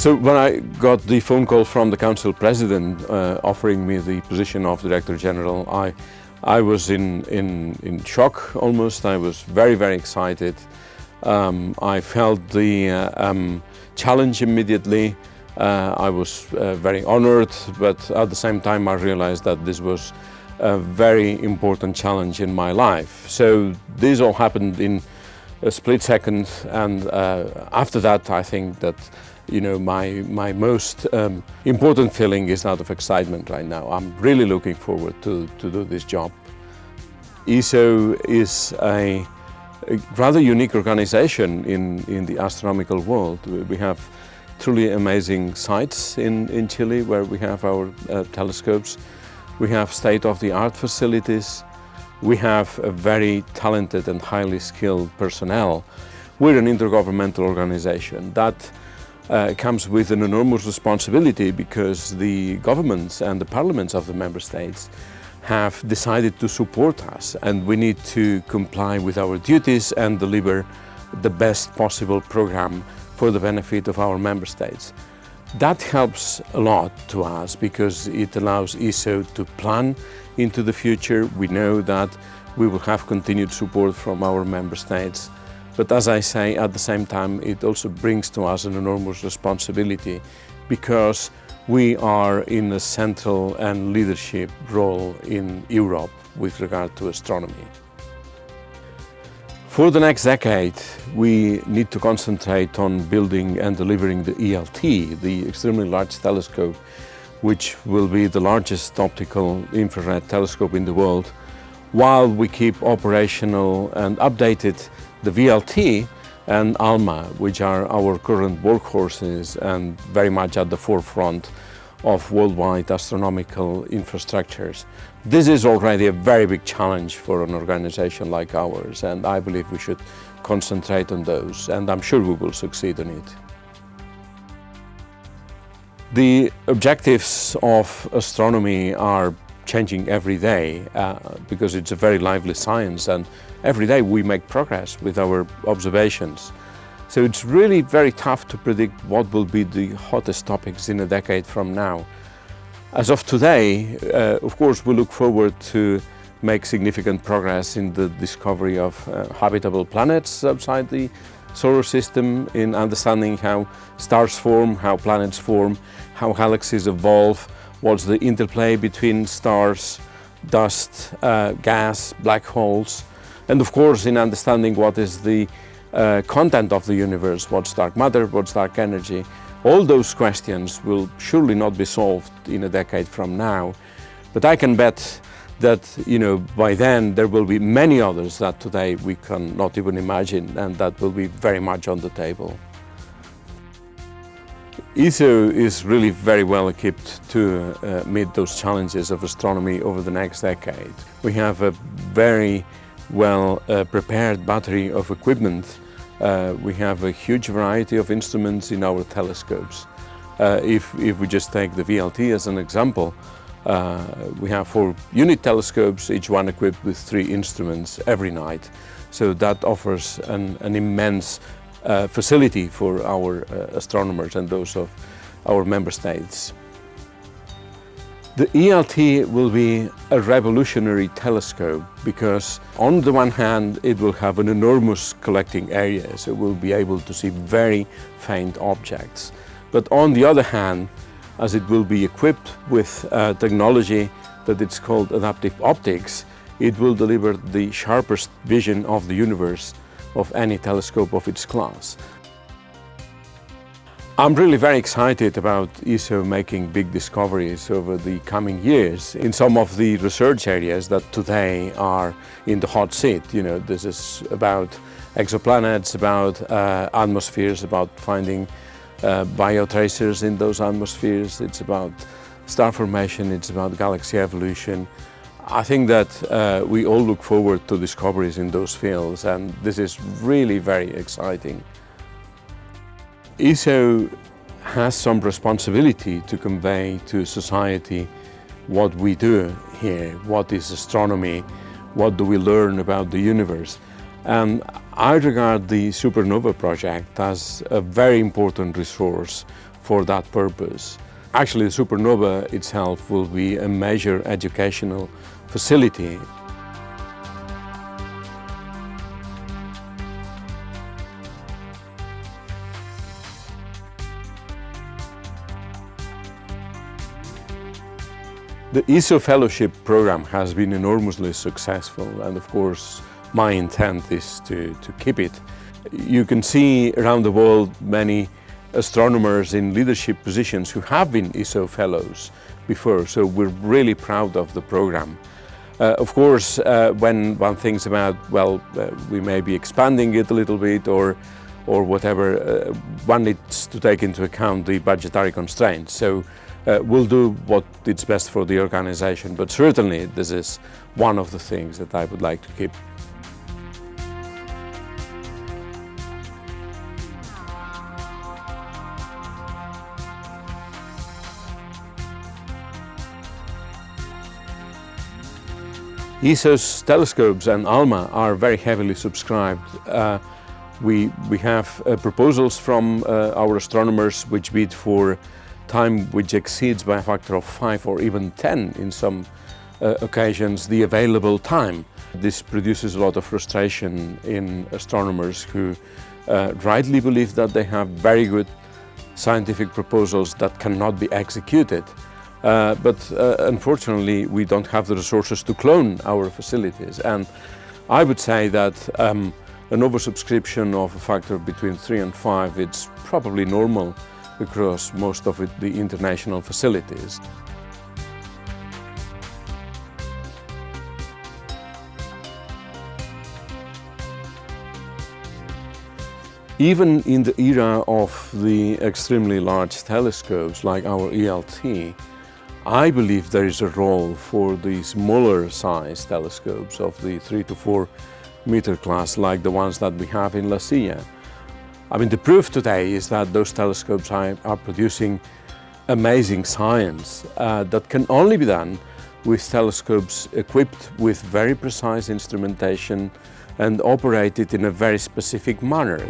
So when I got the phone call from the council president uh, offering me the position of director general, I, I was in, in, in shock almost. I was very, very excited. Um, I felt the uh, um, challenge immediately. Uh, I was uh, very honored, but at the same time I realized that this was a very important challenge in my life. So this all happened in a split second and uh, after that I think that you know my my most um, important feeling is that of excitement right now. I'm really looking forward to, to do this job. ESO is a, a rather unique organization in, in the astronomical world. We have truly amazing sites in, in Chile where we have our uh, telescopes. We have state-of-the-art facilities. We have a very talented and highly skilled personnel. We're an intergovernmental organization that uh, comes with an enormous responsibility because the governments and the parliaments of the member states have decided to support us and we need to comply with our duties and deliver the best possible program for the benefit of our member states. That helps a lot to us because it allows ESO to plan into the future. We know that we will have continued support from our member states. But as I say, at the same time, it also brings to us an enormous responsibility because we are in a central and leadership role in Europe with regard to astronomy. For the next decade, we need to concentrate on building and delivering the ELT, the Extremely Large Telescope, which will be the largest optical infrared telescope in the world, while we keep operational and updated the VLT and ALMA, which are our current workhorses and very much at the forefront of worldwide astronomical infrastructures. This is already a very big challenge for an organization like ours and I believe we should concentrate on those and I'm sure we will succeed in it. The objectives of astronomy are changing every day uh, because it's a very lively science and every day we make progress with our observations. So it's really very tough to predict what will be the hottest topics in a decade from now. As of today, uh, of course, we look forward to make significant progress in the discovery of uh, habitable planets outside the solar system, in understanding how stars form, how planets form, how galaxies evolve, what's the interplay between stars, dust, uh, gas, black holes, and of course in understanding what is the uh, content of the universe, what's dark matter, what's dark energy. All those questions will surely not be solved in a decade from now, but I can bet that you know by then there will be many others that today we cannot even imagine and that will be very much on the table. ESO is really very well equipped to uh, meet those challenges of astronomy over the next decade. We have a very well uh, prepared battery of equipment. Uh, we have a huge variety of instruments in our telescopes. Uh, if, if we just take the VLT as an example, uh, we have four unit telescopes, each one equipped with three instruments every night. So that offers an, an immense uh, facility for our uh, astronomers and those of our member states. The ELT will be a revolutionary telescope because on the one hand it will have an enormous collecting area so we'll be able to see very faint objects. But on the other hand, as it will be equipped with uh, technology that it's called adaptive optics, it will deliver the sharpest vision of the universe of any telescope of its class. I'm really very excited about ESO making big discoveries over the coming years in some of the research areas that today are in the hot seat. You know, this is about exoplanets, about uh, atmospheres, about finding uh, biotracers in those atmospheres. It's about star formation, it's about galaxy evolution. I think that uh, we all look forward to discoveries in those fields and this is really very exciting. ESO has some responsibility to convey to society what we do here, what is astronomy, what do we learn about the universe. And I regard the Supernova project as a very important resource for that purpose. Actually, the Supernova itself will be a major educational facility. The ESO Fellowship program has been enormously successful and of course my intent is to, to keep it. You can see around the world many astronomers in leadership positions who have been ESO fellows before, so we're really proud of the program. Uh, of course, uh, when one thinks about, well, uh, we may be expanding it a little bit or, or whatever, uh, one needs to take into account the budgetary constraints. So uh, we'll do what is best for the organization, but certainly this is one of the things that I would like to keep. ESO's telescopes and ALMA are very heavily subscribed. Uh, we, we have uh, proposals from uh, our astronomers which bid for time which exceeds by a factor of 5 or even 10 in some uh, occasions the available time. This produces a lot of frustration in astronomers who uh, rightly believe that they have very good scientific proposals that cannot be executed. Uh, but uh, unfortunately, we don't have the resources to clone our facilities. And I would say that um, an oversubscription of a factor between three and five, it's probably normal across most of it, the international facilities. Even in the era of the extremely large telescopes like our ELT, I believe there is a role for the smaller size telescopes of the 3 to 4 meter class like the ones that we have in La Silla. I mean the proof today is that those telescopes are, are producing amazing science uh, that can only be done with telescopes equipped with very precise instrumentation and operated in a very specific manner.